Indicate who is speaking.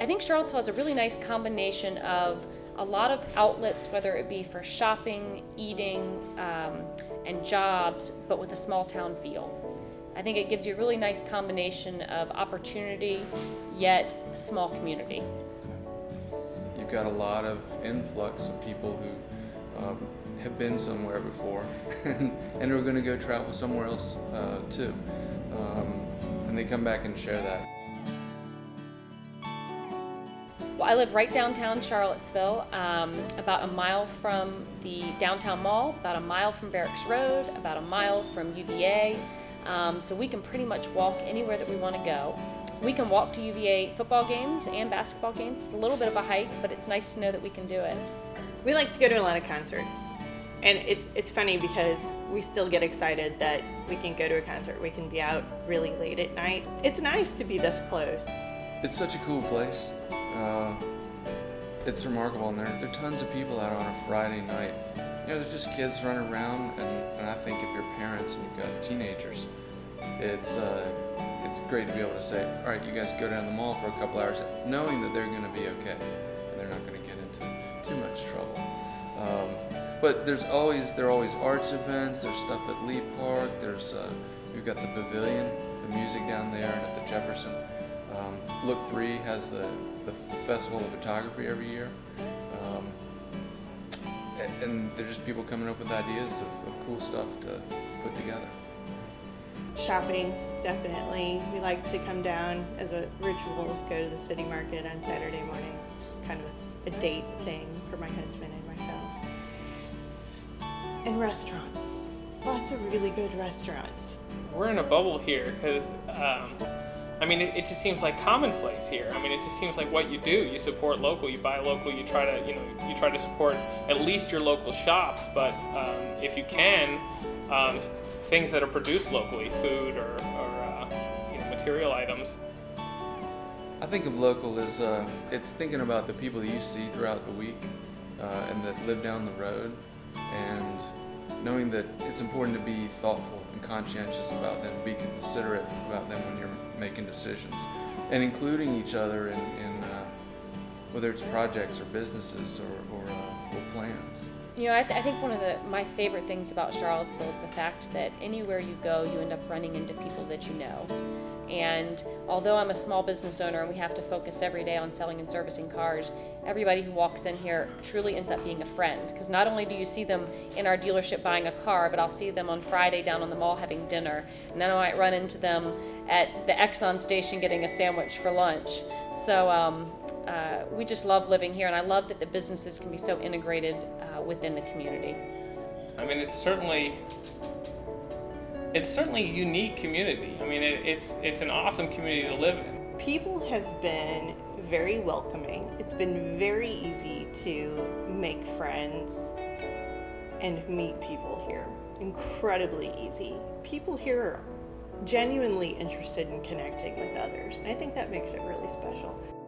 Speaker 1: I think Charlottesville has a really nice combination of a lot of outlets, whether it be for shopping, eating, um, and jobs, but with a small town feel. I think it gives you a really nice combination of opportunity, yet a small community.
Speaker 2: You've got a lot of influx of people who um, have been somewhere before and, are going to go travel somewhere else uh, too. Um, and they come back and share that.
Speaker 1: Well, I live right downtown Charlottesville, um, about a mile from the downtown mall, about a mile from Barracks Road, about a mile from UVA. Um, so we can pretty much walk anywhere that we want to go. We can walk to UVA football games and basketball games. It's a little bit of a hike, but it's nice to know that we can do it.
Speaker 3: We like to go to a lot of concerts. And it's it's funny because we still get excited that we can go to a concert. We can be out really late at night. It's nice to be this close.
Speaker 2: It's such a cool place. Uh, it's remarkable, and there, there are tons of people out on a Friday night. You know, there's just kids running around, and, and I think if you're parents and you've got teenagers, it's uh, it's great to be able to say, all right, you guys go down the mall for a couple hours, knowing that they're going to be okay, and they're not going to get into too much trouble. Um, but there's always there are always arts events. There's stuff at Lee Park. There's uh, we've got the Pavilion, the music down there, and at the Jefferson. Look Three has the the Festival of Photography every year. Um, and there's just people coming up with ideas of, of cool stuff to put together.
Speaker 3: Shopping, definitely. We like to come down as a ritual, go to the city market on Saturday mornings. It's just kind of a date thing for my husband and myself. And restaurants. Lots of really good restaurants.
Speaker 4: We're in a bubble here because um, I mean, it, it, just seems like commonplace here. I mean, it just seems like what you do. You support local, you buy local, you try to, you know, you try to support at least your local shops. But um, if you can, um, things that are produced locally, food or, or uh, you know, material items.
Speaker 2: I think of local as uh, it's thinking about the people that you see throughout the week uh, and that live down the road, and knowing that it's important to be thoughtful and conscientious about them, be considerate about them when you're making decisions, and including each other in, in uh, whether it's projects or businesses or, or, uh, or plans.
Speaker 1: You know, I, th I, think one of the my favorite things about Charlottesville is the fact that anywhere you go, you end up running into people that you know. And although I'm a small business owner and we have to focus every day on selling and servicing cars, everybody who walks in here truly ends up being a friend. Because not only do you see them in our dealership buying a car, but I'll see them on Friday down on the mall having dinner. And then I might run into them at the Exxon station getting a sandwich for lunch. So um, uh, we just love living here, and I love that the businesses can be so integrated uh, within the community.
Speaker 4: I mean, it's certainly it's certainly a unique community. I mean, it, it's it's an awesome community to live in.
Speaker 3: People have been very welcoming. It's been very easy to make friends and meet people here. Incredibly easy. People here are genuinely interested in connecting with others, and I think that makes it really special.